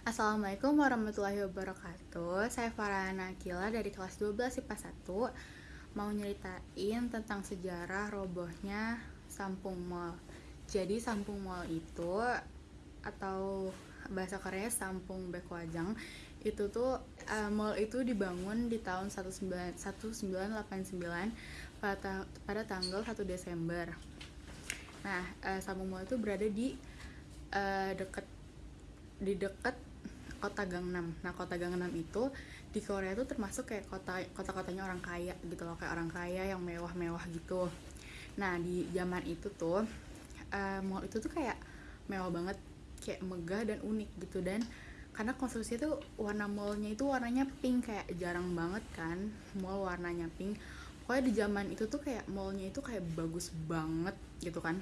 Assalamualaikum warahmatullahi wabarakatuh. Saya Farhana Akila dari kelas 12 IPA 1 Mau nyeritain tentang sejarah robohnya Sampung Mall. Jadi Sampung Mall itu Atau bahasa Korea Sampung Bekwajang Itu tuh uh, mall itu dibangun di tahun 19, 1989 pada, pada tanggal 1 Desember. Nah, uh, Sampung Mall itu berada di uh, dekat di dekat kota Gangnam. Nah, kota Gangnam itu di Korea itu termasuk kayak kota kota-kotanya orang kaya gitu loh, kayak orang kaya yang mewah-mewah gitu. Nah, di zaman itu tuh uh, mall itu tuh kayak mewah banget, kayak megah dan unik gitu dan karena konstruksi itu warna mallnya itu warnanya pink kayak jarang banget kan mall warnanya pink pokoknya di zaman itu tuh kayak mallnya itu kayak bagus banget gitu kan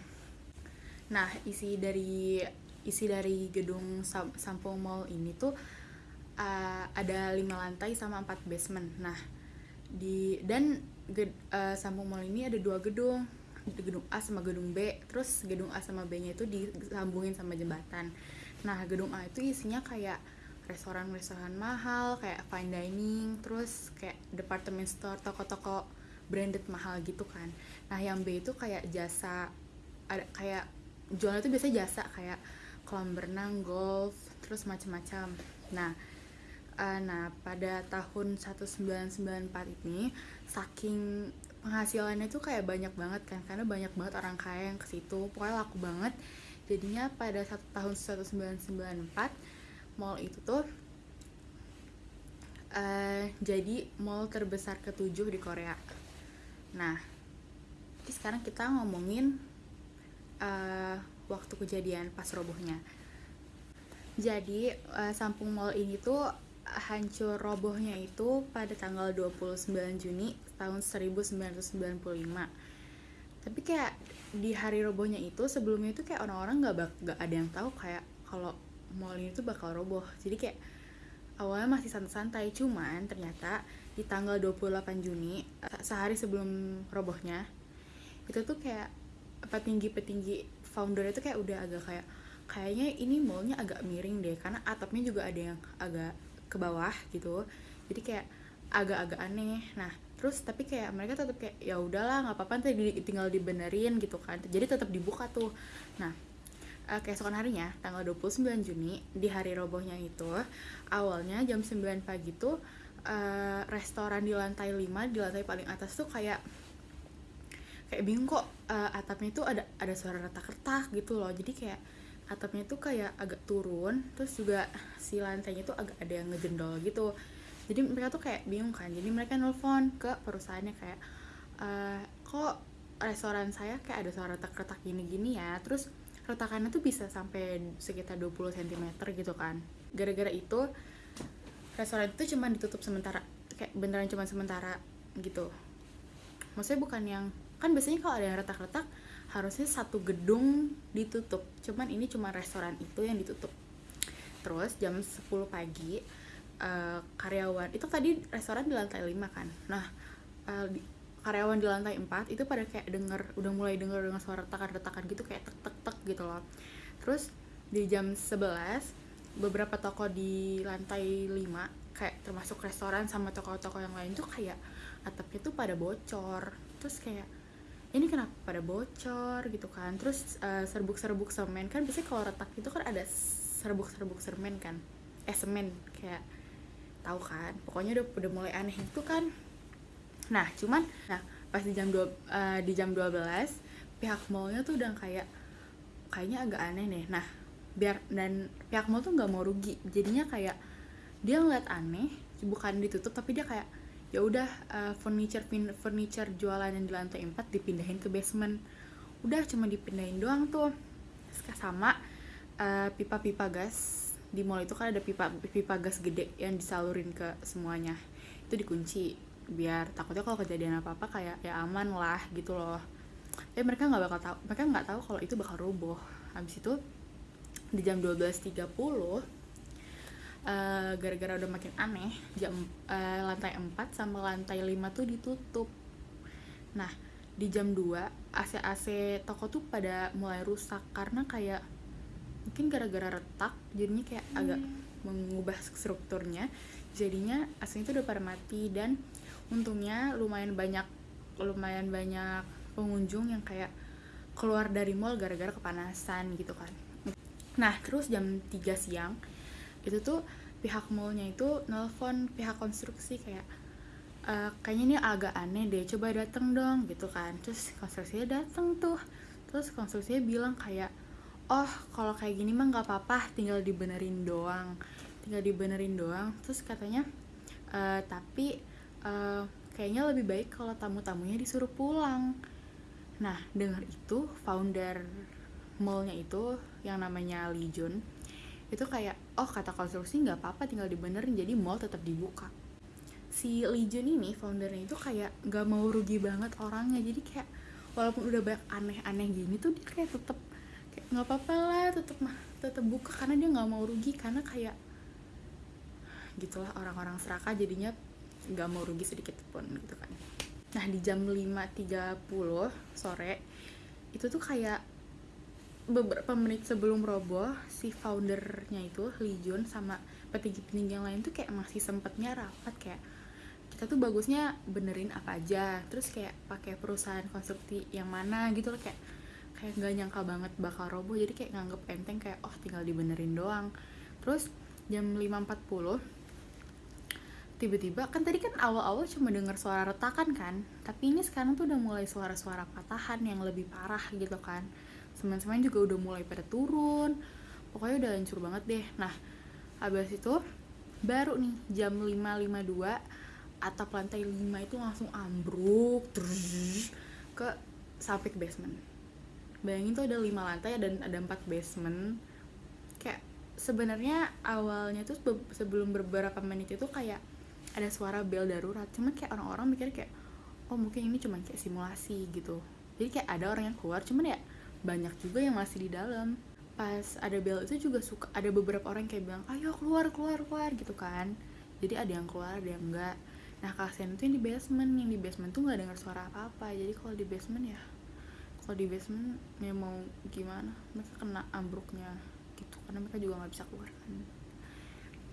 nah isi dari isi dari gedung Sampung Mall ini tuh uh, ada lima lantai sama empat basement. Nah di dan ged, uh, Sampung Mall ini ada dua gedung, gedung A sama gedung B. Terus gedung A sama B-nya itu disambungin sama jembatan. Nah gedung A itu isinya kayak restoran-restoran mahal, kayak fine dining, terus kayak department store, toko-toko branded mahal gitu kan. Nah yang B itu kayak jasa ada kayak jualnya itu biasanya jasa kayak kolam berenang, golf, terus macam-macam. Nah, uh, nah pada tahun 1994 ini saking penghasilannya tuh kayak banyak banget kan karena banyak banget orang kaya yang ke situ. Pokoknya laku banget. Jadinya pada satu tahun 1994 mall itu tuh uh, jadi mall terbesar ketujuh di Korea. Nah sekarang kita ngomongin uh, waktu kejadian pas robohnya. Jadi uh, Sampung Mall ini tuh hancur robohnya itu pada tanggal 29 Juni tahun 1995 tapi kayak di hari robohnya itu sebelumnya itu kayak orang-orang -orang gak ada yang tahu kayak kalau mall ini tuh bakal roboh. Jadi kayak awalnya masih santai-santai cuman ternyata di tanggal 28 Juni eh, sehari sebelum robohnya itu tuh kayak petinggi-petinggi founder itu kayak udah agak kayak kayaknya ini mallnya agak miring deh karena atapnya juga ada yang agak ke bawah gitu. Jadi kayak agak-agak aneh. Nah terus tapi kayak mereka tetap kayak ya udahlah nggak apa-apa nanti tinggal dibenerin gitu kan. Jadi tetap dibuka tuh. Nah uh, keesokan harinya tanggal 29 Juni di hari robohnya itu awalnya jam 9 pagi tuh uh, restoran di lantai 5 di lantai paling atas tuh kayak kayak bingung kok uh, atapnya itu ada ada suara retak-retak gitu loh. Jadi kayak atapnya itu kayak agak turun terus juga si lantainya itu agak ada yang ngejendol gitu. Jadi mereka tuh kayak bingung kan. Jadi mereka nelfon ke perusahaannya kayak e, kok restoran saya kayak ada suara retak-retak gini-gini ya? Terus retakannya tuh bisa sampai sekitar 20 cm gitu kan. Gara-gara itu restoran itu cuma ditutup sementara kayak beneran cuma sementara gitu. Maksudnya bukan yang kan biasanya kalau ada yang retak-retak harusnya satu gedung ditutup. Cuman ini cuma restoran itu yang ditutup. Terus jam 10 pagi uh, karyawan itu tadi restoran di lantai 5 kan? Nah uh, di, karyawan di lantai 4 itu pada kayak denger udah mulai denger dengan suara retakan-retakan gitu kayak tek tek tek gitu loh. Terus di jam 11 beberapa toko di lantai 5 kayak termasuk restoran sama toko-toko yang lain tuh kayak atapnya tuh pada bocor. Terus kayak ini kenapa pada bocor gitu kan? Terus uh, serbuk-serbuk semen kan biasanya kalau retak itu kan ada serbuk-serbuk semen kan? Eh semen kayak tahu kan? Pokoknya udah udah mulai aneh itu kan. Nah cuman nah pas di jam dua uh, di jam 12 pihak mallnya tuh udah kayak kayaknya agak aneh nih. Nah biar dan pihak mall tuh nggak mau rugi. Jadinya kayak dia ngeliat aneh bukan ditutup tapi dia kayak ya udah uh, furniture furniture jualan yang di lantai 4 dipindahin ke basement. Udah cuma dipindahin doang tuh. Sama uh, pipa-pipa gas. Di mall itu kan ada pipa pipa gas gede yang disalurin ke semuanya. Itu dikunci biar takutnya kalau kejadian apa apa kayak ya aman lah gitu loh. Tapi mereka nggak bakal tahu mereka nggak tahu kalau itu bakal roboh. Habis itu di jam 12.30 gara eh, gara-gara udah makin aneh jam uh, lantai 4 sama lantai 5 tuh ditutup. Nah di jam 2 AC-AC toko tuh pada mulai rusak karena kayak mungkin gara-gara retak jadinya kayak agak mengubah strukturnya. Jadinya aslinya itu udah pada mati dan untungnya lumayan banyak lumayan banyak pengunjung yang kayak keluar dari mall gara-gara kepanasan gitu kan. Nah terus jam 3 siang itu tuh pihak mallnya itu nelfon pihak konstruksi kayak e, kayaknya ini agak aneh deh coba dateng dong gitu kan. Terus konstruksinya dateng tuh. Terus konstruksinya bilang kayak oh kalau kayak gini mah nggak apa-apa tinggal dibenerin doang tinggal dibenerin doang. Terus katanya e, tapi uh, kayaknya lebih baik kalau tamu-tamunya disuruh pulang. Nah dengar itu founder mallnya itu yang namanya Lee Jun itu kayak oh kata konstruksi nggak apa-apa tinggal dibenerin jadi mall tetap dibuka. Si Lee Jun ini foundernya itu kayak nggak mau rugi banget orangnya. Jadi kayak walaupun udah banyak aneh-aneh gini tuh dia kayak tetap kayak nggak apa-apa lah tetap mah tetap buka karena dia nggak mau rugi karena kayak gitulah orang-orang serakah jadinya nggak mau rugi sedikit pun gitu kan. Nah di jam 5.30 sore itu tuh kayak beberapa menit sebelum roboh si foundernya itu Lee Jun sama petinggi-petinggi yang lain tuh kayak masih sempetnya rapat kayak kita tuh bagusnya benerin apa aja terus kayak pakai perusahaan konstruksi yang mana gitu loh kayak kayak nggak nyangka banget bakal roboh jadi kayak nganggep enteng kayak oh tinggal dibenerin doang. Terus jam 5.40 tiba-tiba kan tadi kan awal-awal cuma dengar suara retakan kan tapi ini sekarang tuh udah mulai suara-suara patahan yang lebih parah gitu kan semen-semen juga udah mulai pada turun. Pokoknya udah hancur banget deh. Nah habis itu baru nih jam 5.52 atap lantai 5 itu langsung ambruk terus ke sampai ke basement. Bayangin tuh ada 5 lantai dan ada 4 basement. Kayak sebenarnya awalnya tuh sebelum beberapa menit itu kayak ada suara bel darurat. Cuman kayak orang-orang mikir kayak oh mungkin ini cuma kayak simulasi gitu. Jadi kayak ada orang yang keluar cuman ya banyak juga yang masih di dalam. Pas ada bel itu juga suka ada beberapa orang kayak bilang ayo keluar keluar keluar gitu kan. Jadi ada yang keluar ada yang enggak. Nah kasihan itu yang di basement yang di basement tuh nggak dengar suara apa apa jadi kalau di basement ya kalau di basement ya mau gimana? Mereka kena ambruknya gitu karena mereka juga nggak bisa keluar kan.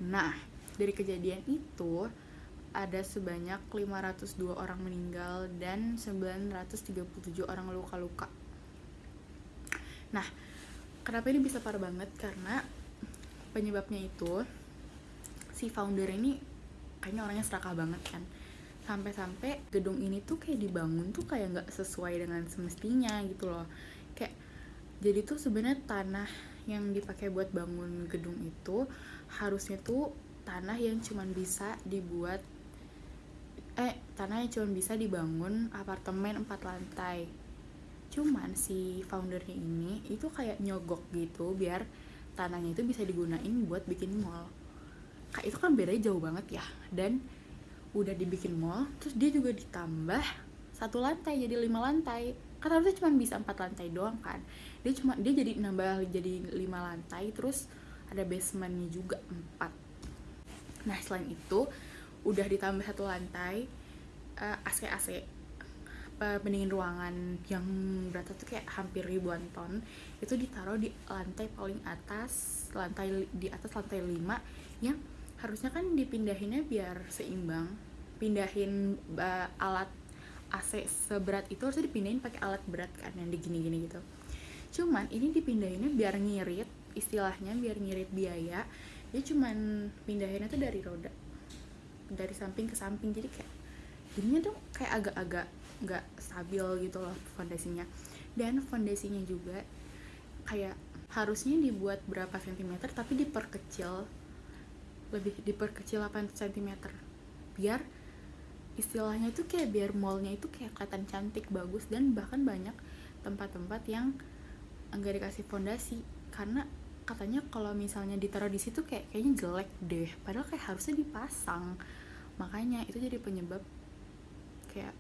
Nah dari kejadian itu ada sebanyak 502 orang meninggal dan 937 orang luka-luka. Nah, kenapa ini bisa parah banget? Karena penyebabnya itu si founder ini kayaknya orangnya serakah banget kan. Sampai-sampai gedung ini tuh kayak dibangun tuh kayak nggak sesuai dengan semestinya gitu loh. Kayak jadi tuh sebenarnya tanah yang dipakai buat bangun gedung itu harusnya tuh tanah yang cuman bisa dibuat eh tanah yang cuma bisa dibangun apartemen empat lantai cuman si foundernya ini itu kayak nyogok gitu biar tanahnya itu bisa digunain buat bikin mall. Kayak itu kan bedanya jauh banget ya. Dan udah dibikin mall terus dia juga ditambah satu lantai jadi lima lantai. Kan harusnya cuma bisa empat lantai doang kan. Dia cuma dia jadi nambah jadi lima lantai terus ada basementnya juga empat. Nah selain itu udah ditambah satu lantai uh, AC AC pendingin ruangan yang berat tuh kayak hampir ribuan ton itu ditaruh di lantai paling atas lantai di atas lantai 5 yang harusnya kan dipindahinnya biar seimbang. Pindahin uh, alat AC seberat itu harusnya dipindahin pakai alat berat kan yang digini-gini gitu. Cuman ini dipindahinnya biar ngirit istilahnya biar ngirit biaya dia cuman pindahinnya tuh dari roda dari samping ke samping jadi kayak jadinya tuh kayak agak-agak nggak stabil gitu loh fondasinya. Dan fondasinya juga kayak harusnya dibuat berapa sentimeter tapi diperkecil. Lebih diperkecil 8 cm biar istilahnya itu kayak biar mallnya itu kayak kelihatan cantik bagus dan bahkan banyak tempat-tempat yang enggak dikasih fondasi. Karena katanya kalau misalnya ditaruh di situ kayak kayaknya jelek deh. Padahal kayak harusnya dipasang. Makanya itu jadi penyebab kayak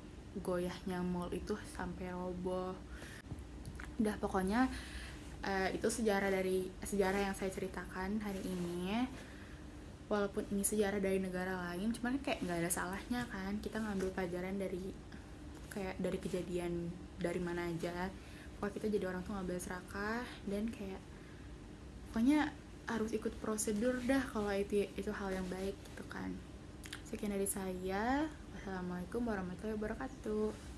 goyahnya mall itu sampai roboh. Udah pokoknya uh, itu sejarah dari sejarah yang saya ceritakan hari ini. Walaupun ini sejarah dari negara lain cuman kayak nggak ada salahnya kan. Kita ngambil pelajaran dari kayak dari kejadian dari mana aja. Kalau kita jadi orang tuh ngambil serakah dan kayak pokoknya harus ikut prosedur dah kalau itu itu hal yang baik gitu kan. Sekian dari saya wassalamualaikum warahmatullahi wabarakatuh